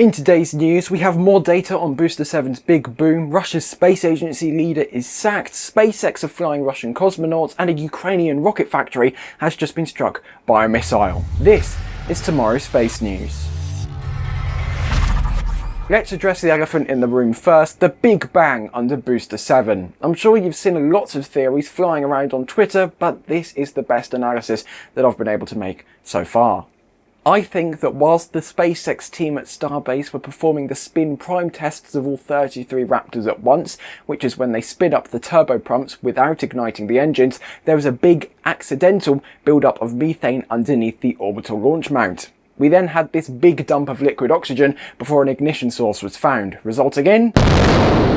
In today's news, we have more data on Booster 7's big boom, Russia's space agency leader is sacked, SpaceX are flying Russian cosmonauts, and a Ukrainian rocket factory has just been struck by a missile. This is tomorrow's space news. Let's address the elephant in the room first, the Big Bang under Booster 7. I'm sure you've seen lots of theories flying around on Twitter, but this is the best analysis that I've been able to make so far. I think that whilst the SpaceX team at Starbase were performing the spin prime tests of all 33 Raptors at once, which is when they spin up the turbopumps without igniting the engines, there was a big accidental buildup of methane underneath the orbital launch mount. We then had this big dump of liquid oxygen before an ignition source was found, resulting in...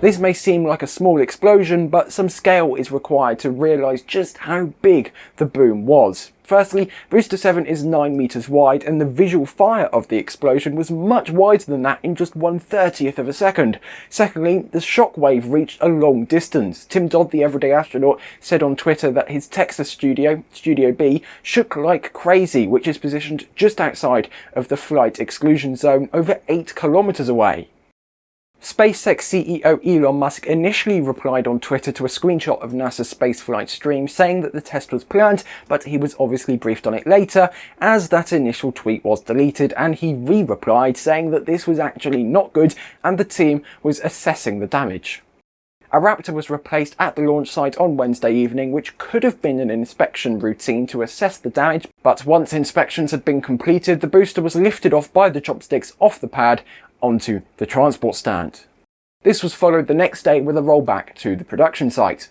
This may seem like a small explosion, but some scale is required to realise just how big the boom was. Firstly, Booster 7 is 9 metres wide and the visual fire of the explosion was much wider than that in just 1 30th of a second. Secondly, the shockwave reached a long distance. Tim Dodd, the everyday astronaut, said on Twitter that his Texas studio, Studio B, shook like crazy, which is positioned just outside of the flight exclusion zone over 8 kilometres away. SpaceX CEO Elon Musk initially replied on Twitter to a screenshot of NASA's spaceflight stream saying that the test was planned, but he was obviously briefed on it later as that initial tweet was deleted and he re-replied saying that this was actually not good and the team was assessing the damage. A Raptor was replaced at the launch site on Wednesday evening, which could have been an inspection routine to assess the damage, but once inspections had been completed, the booster was lifted off by the chopsticks off the pad onto the transport stand. This was followed the next day with a rollback to the production site.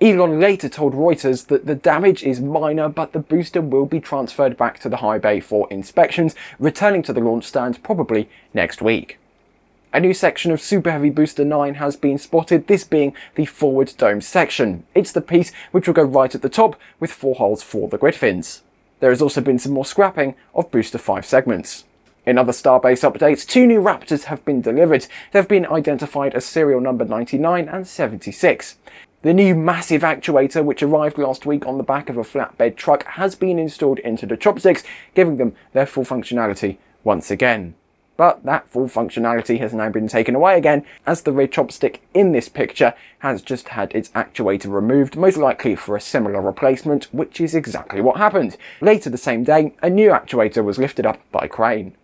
Elon later told Reuters that the damage is minor but the booster will be transferred back to the high bay for inspections, returning to the launch stand probably next week. A new section of Super Heavy Booster 9 has been spotted, this being the forward dome section. It's the piece which will go right at the top with four holes for the grid fins. There has also been some more scrapping of Booster 5 segments. In other Starbase updates, two new Raptors have been delivered. They've been identified as serial number 99 and 76. The new massive actuator, which arrived last week on the back of a flatbed truck, has been installed into the chopsticks, giving them their full functionality once again. But that full functionality has now been taken away again, as the red chopstick in this picture has just had its actuator removed, most likely for a similar replacement, which is exactly what happened. Later the same day, a new actuator was lifted up by crane.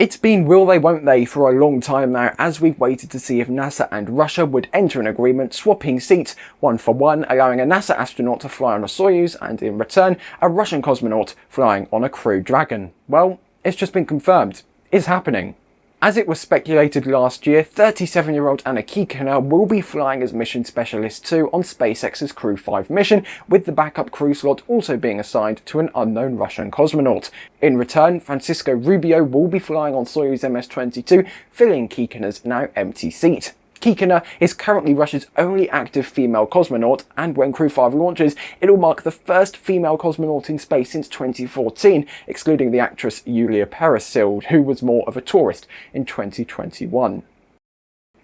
It's been will they won't they for a long time now as we've waited to see if NASA and Russia would enter an agreement swapping seats one for one allowing a NASA astronaut to fly on a Soyuz and in return a Russian cosmonaut flying on a Crew Dragon. Well, it's just been confirmed. It's happening. As it was speculated last year, 37-year-old Anna Kikina will be flying as Mission Specialist 2 on SpaceX's Crew 5 mission, with the backup crew slot also being assigned to an unknown Russian cosmonaut. In return, Francisco Rubio will be flying on Soyuz MS-22, filling Kikina's now empty seat. Kikina is currently Russia's only active female cosmonaut, and when Crew 5 launches, it'll mark the first female cosmonaut in space since 2014, excluding the actress Yulia Peresild, who was more of a tourist in 2021.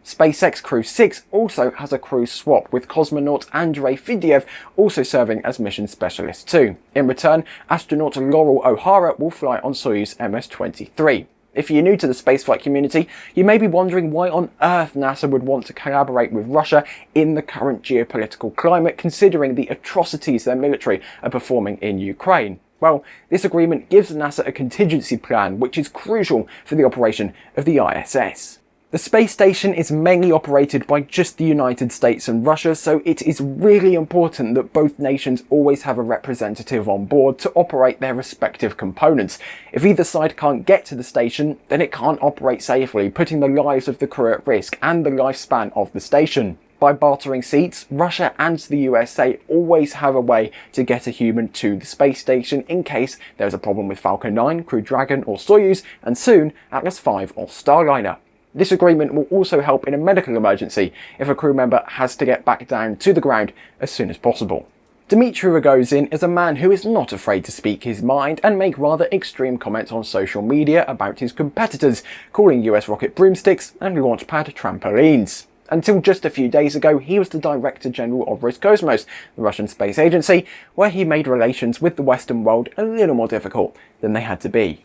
SpaceX Crew 6 also has a crew swap, with cosmonaut Andrei Fedyaev also serving as mission specialist 2. In return, astronaut Loral O'Hara will fly on Soyuz MS-23. If you're new to the spaceflight community, you may be wondering why on earth NASA would want to collaborate with Russia in the current geopolitical climate, considering the atrocities their military are performing in Ukraine. Well, this agreement gives NASA a contingency plan, which is crucial for the operation of the ISS. The space station is mainly operated by just the United States and Russia, so it is really important that both nations always have a representative on board to operate their respective components. If either side can't get to the station, then it can't operate safely, putting the lives of the crew at risk and the lifespan of the station. By bartering seats, Russia and the USA always have a way to get a human to the space station in case there's a problem with Falcon 9, Crew Dragon or Soyuz, and soon Atlas V or Starliner. This agreement will also help in a medical emergency if a crew member has to get back down to the ground as soon as possible. Dmitry Rogozin is a man who is not afraid to speak his mind and make rather extreme comments on social media about his competitors, calling US rocket broomsticks and launchpad trampolines. Until just a few days ago, he was the Director General of Roscosmos, the Russian space agency, where he made relations with the Western world a little more difficult than they had to be.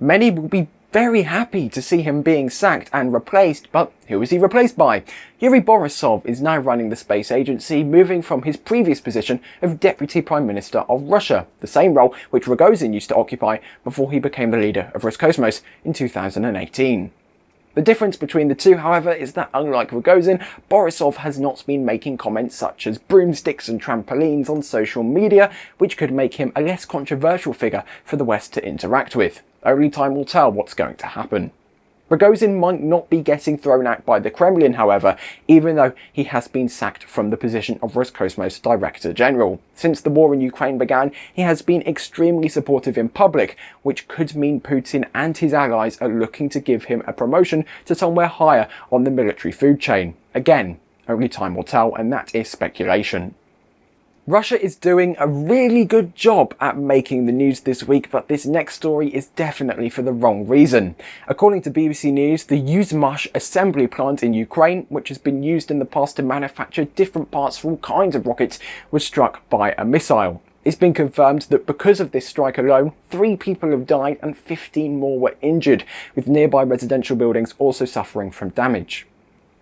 Many will be very happy to see him being sacked and replaced, but who is he replaced by? Yuri Borisov is now running the space agency, moving from his previous position of Deputy Prime Minister of Russia, the same role which Rogozin used to occupy before he became the leader of Roscosmos in 2018. The difference between the two, however, is that unlike Rogozin, Borisov has not been making comments such as broomsticks and trampolines on social media, which could make him a less controversial figure for the West to interact with. Only time will tell what's going to happen. Rogozin might not be getting thrown out by the Kremlin, however, even though he has been sacked from the position of Roscosmos Director General. Since the war in Ukraine began, he has been extremely supportive in public, which could mean Putin and his allies are looking to give him a promotion to somewhere higher on the military food chain. Again, only time will tell, and that is speculation. Russia is doing a really good job at making the news this week, but this next story is definitely for the wrong reason. According to BBC News, the Yuzhmash assembly plant in Ukraine, which has been used in the past to manufacture different parts for all kinds of rockets, was struck by a missile. It's been confirmed that because of this strike alone, three people have died and 15 more were injured, with nearby residential buildings also suffering from damage.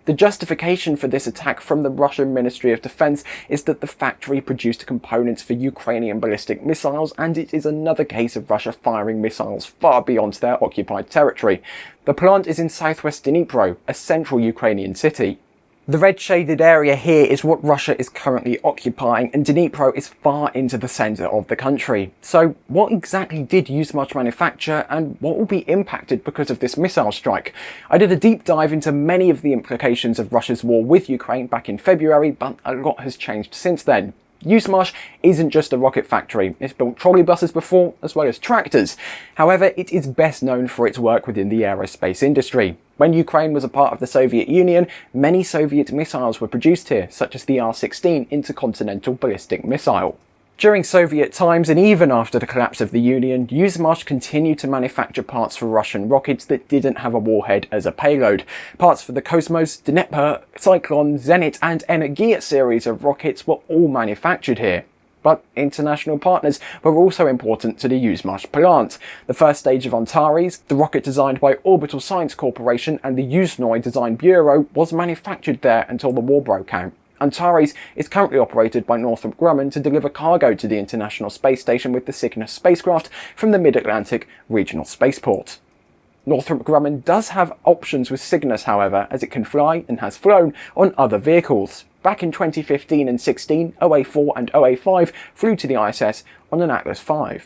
The justification for this attack from the Russian Ministry of Defense is that the factory produced components for Ukrainian ballistic missiles and it is another case of Russia firing missiles far beyond their occupied territory. The plant is in southwest Dnipro, a central Ukrainian city. The red shaded area here is what Russia is currently occupying and Dnipro is far into the centre of the country. So what exactly did Yuzhmash manufacture and what will be impacted because of this missile strike? I did a deep dive into many of the implications of Russia's war with Ukraine back in February but a lot has changed since then. Yuzhmash isn't just a rocket factory, it's built trolleybuses before as well as tractors. However, it is best known for its work within the aerospace industry. When Ukraine was a part of the Soviet Union, many Soviet missiles were produced here, such as the R-16 intercontinental ballistic missile. During Soviet times and even after the collapse of the Union, Yuzhmash continued to manufacture parts for Russian rockets that didn't have a warhead as a payload. Parts for the Cosmos, Dnepr, Cyclone, Zenit and Energia series of rockets were all manufactured here. But international partners were also important to the Yuzhmash plant. The first stage of Antares, the rocket designed by Orbital Science Corporation and the Yuzhnoye Design Bureau, was manufactured there until the war broke out. Antares is currently operated by Northrop Grumman to deliver cargo to the International Space Station with the Cygnus spacecraft from the Mid-Atlantic Regional Spaceport. Northrop Grumman does have options with Cygnus however, as it can fly and has flown on other vehicles. Back in 2015 and 16, OA4 and OA5 flew to the ISS on an Atlas V.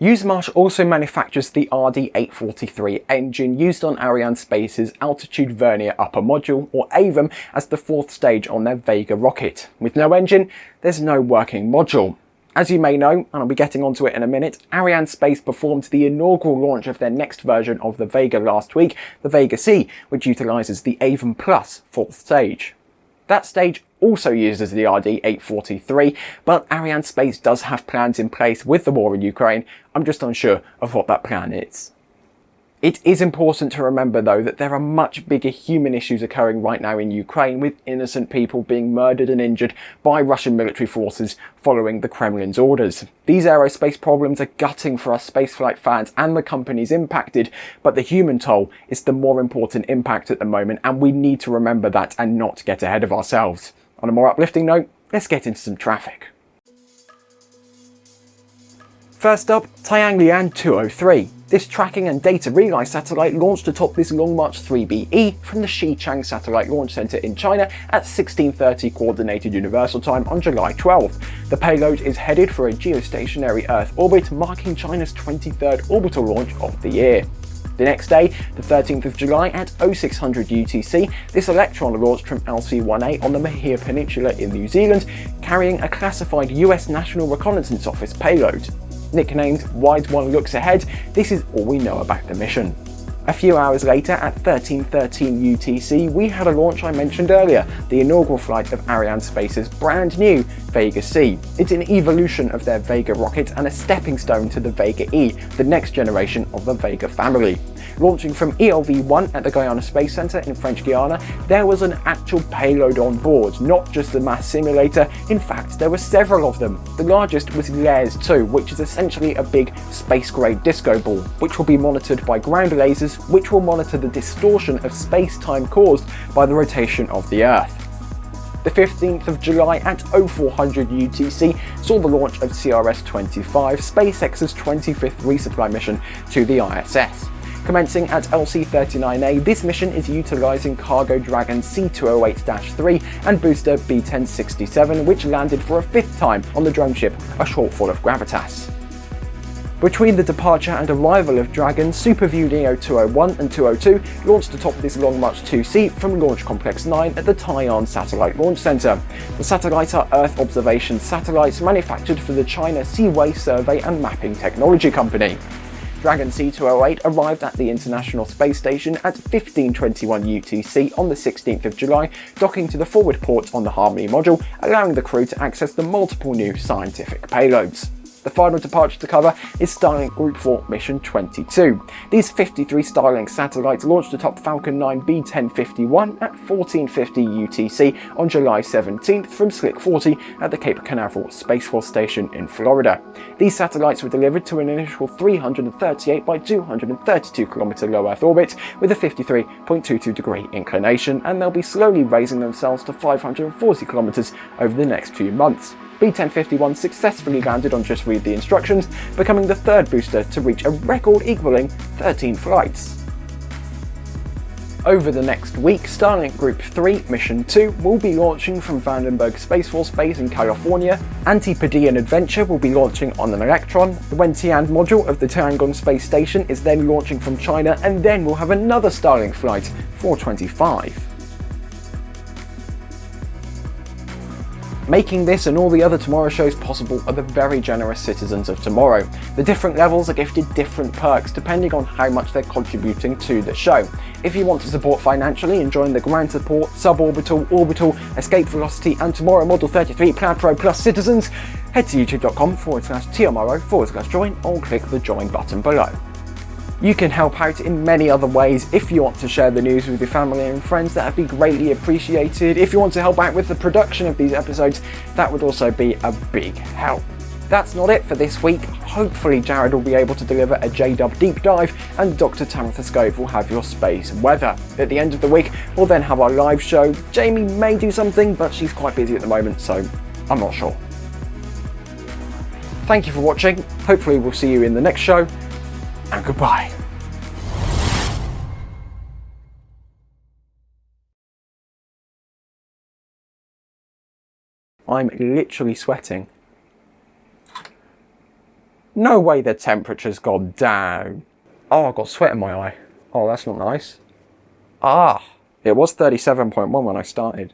Yuzhmash also manufactures the RD-843 engine used on Arianespace's Altitude Vernier Upper Module, or AVUM, as the fourth stage on their Vega rocket. With no engine, there's no working module. As you may know, and I'll be getting onto it in a minute, Ariane Space performed the inaugural launch of their next version of the Vega last week, the Vega C, which utilises the AVUM Plus fourth stage. That stage also uses the RD-843, but Arianespace does have plans in place with the war in Ukraine. I'm just unsure of what that plan is. It is important to remember though that there are much bigger human issues occurring right now in Ukraine with innocent people being murdered and injured by Russian military forces following the Kremlin's orders. These aerospace problems are gutting for us spaceflight fans and the companies impacted, but the human toll is the more important impact at the moment and we need to remember that and not get ahead of ourselves. On a more uplifting note, let's get into some traffic. First up, Tianlian 203. This tracking and data relay satellite launched atop this Long March 3BE from the Xichang Satellite Launch Center in China at 1630 Coordinated Universal Time on July 12. The payload is headed for a geostationary Earth orbit, marking China's 23rd orbital launch of the year. The next day, the 13th of July at 0600 UTC, this Electron launched from LC-1A on the Mahia Peninsula in New Zealand, carrying a classified US National Reconnaissance Office payload. Nicknamed Wise One Looks Ahead, this is all we know about the mission. A few hours later, at 1313 UTC, we had a launch I mentioned earlier, the inaugural flight of Arianespace's brand new Vega C. It's an evolution of their Vega rocket and a stepping stone to the Vega E, the next generation of the Vega family. Launching from ELV-1 at the Guiana Space Center in French Guiana, there was an actual payload on board, not just the mass simulator. In fact, there were several of them. The largest was LARES 2, which is essentially a big space-grade disco ball, which will be monitored by ground lasers, which will monitor the distortion of space-time caused by the rotation of the Earth. The 15th of July at 0400 UTC saw the launch of CRS-25, SpaceX's 25th resupply mission to the ISS. Commencing at LC-39A, this mission is utilising Cargo Dragon C208-3 and booster B-1067, which landed for a fifth time on the drone ship, a shortfall of Gravitas. Between the departure and arrival of Dragon, SuperView Neo 201 and 202 launched atop this Long March 2C from Launch Complex 9 at the Taiyuan Satellite Launch Center. The satellites are Earth observation satellites manufactured for the China Siwei Survey and Mapping Technology Company. Dragon C208 arrived at the International Space Station at 1521 UTC on the 16th of July, docking to the forward port on the Harmony module, allowing the crew to access the multiple new scientific payloads. The final departure to cover is Starlink Group 4 Mission 22. These 53 Starlink satellites launched atop Falcon 9 B1051 at 1450 UTC on July 17th from Slick 40 at the Cape Canaveral Space Force Station in Florida. These satellites were delivered to an initial 338 by 232 km low Earth orbit with a 53.22 degree inclination and they'll be slowly raising themselves to 540 km over the next few months. B1051 successfully landed on Just Read the Instructions, becoming the third booster to reach a record equaling 13 flights. Over the next week, Starlink Group 3 Mission 2 will be launching from Vandenberg Space Force Base in California, Antipodean Adventure will be launching on an Electron, the Wentian module of the Tiangong Space Station is then launching from China, and then we'll have another Starlink flight, 425. Making this and all the other Tomorrow shows possible are the very generous citizens of Tomorrow. The different levels are gifted different perks depending on how much they're contributing to the show. If you want to support financially and join the Ground Support, Suborbital, Orbital, Escape Velocity and Tomorrow Model 33 Plaid Pro Plus citizens, head to youtube.com forward slash tomorrow forward slash join or click the join button below. You can help out in many other ways. If you want to share the news with your family and friends, that would be greatly appreciated. If you want to help out with the production of these episodes, that would also be a big help. That's not it for this week. Hopefully Jared will be able to deliver a JDub deep dive and Dr. Tamitha Skov will have your space weather. At the end of the week, we'll then have our live show. Jamie may do something, but she's quite busy at the moment, so I'm not sure. Thank you for watching. Hopefully we'll see you in the next show and goodbye. I'm literally sweating. No way the temperature's gone down. Oh, I've got sweat in my eye. Oh, that's not nice. Ah, it was 37.1 when I started.